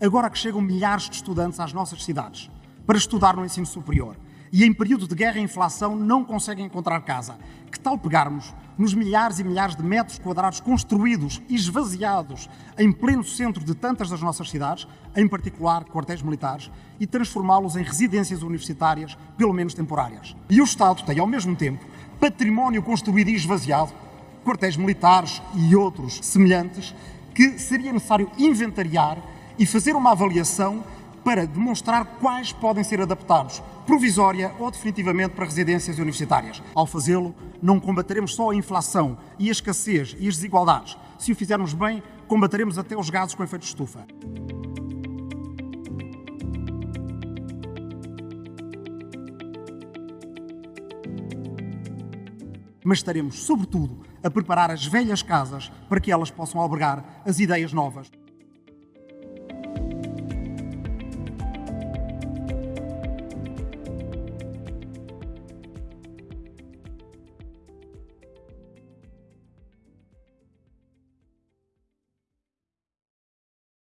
Agora que chegam milhares de estudantes às nossas cidades para estudar no ensino superior e em período de guerra e inflação não conseguem encontrar casa, que tal pegarmos nos milhares e milhares de metros quadrados construídos e esvaziados em pleno centro de tantas das nossas cidades, em particular quartéis militares, e transformá-los em residências universitárias, pelo menos temporárias? E o Estado tem, ao mesmo tempo, património construído e esvaziado, quartéis militares e outros semelhantes, que seria necessário inventariar e fazer uma avaliação para demonstrar quais podem ser adaptados, provisória ou definitivamente para residências universitárias. Ao fazê-lo, não combateremos só a inflação e a escassez e as desigualdades. Se o fizermos bem, combateremos até os gases com efeito de estufa. Mas estaremos, sobretudo, a preparar as velhas casas para que elas possam albergar as ideias novas.